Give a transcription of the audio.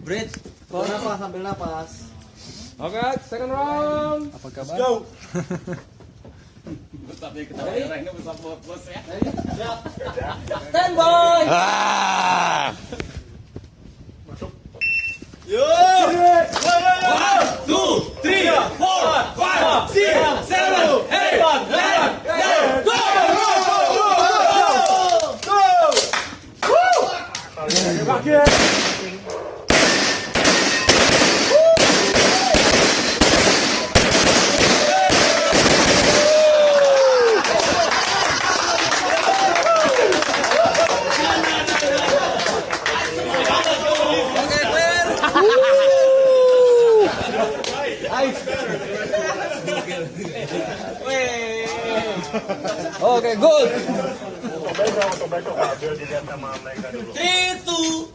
Bridge. Bawa napas, sambil napas. Oke, second round. Apa kabar? Go. Tapi ketawa orangnya besar bos ya. Stand by. Ah! Oke, good. Besok, besok, besok, biar dilihat sama mereka dulu. Three, two.